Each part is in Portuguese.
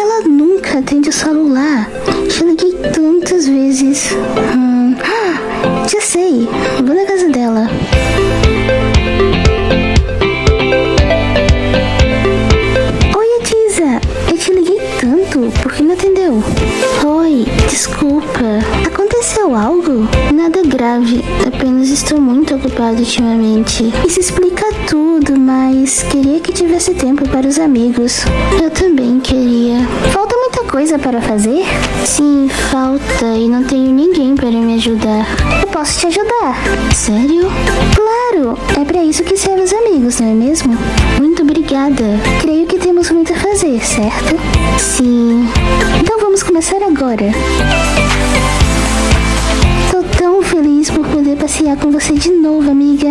ela nunca atende o celular? Já liguei tantas vezes. Hum, ah, já sei. Vou na casa dela. Oi, Atisa. Eu te liguei tanto. Por que não atendeu? Oi, desculpa. Aconteceu algo? Nada grave. Apenas estou muito ocupado ultimamente. Isso explica tudo, mas queria que tivesse tempo para os amigos. Eu também queria. Coisa para fazer? Sim, falta e não tenho ninguém para me ajudar. Eu posso te ajudar. Sério? Claro, é para isso que servem os amigos, não é mesmo? Muito obrigada. Creio que temos muito a fazer, certo? Sim. Então vamos começar agora. Tô tão feliz por poder passear com você de novo, amiga.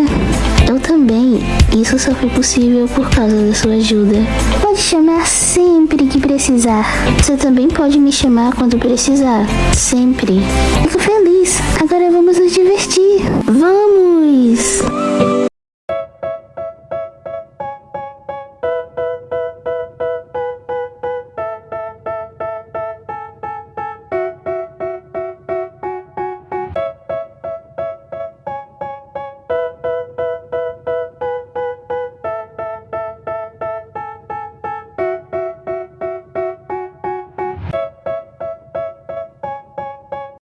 Eu também. Isso só foi possível por causa da sua ajuda. Pode chamar sempre precisar. Você também pode me chamar quando precisar. Sempre. Fico feliz. Agora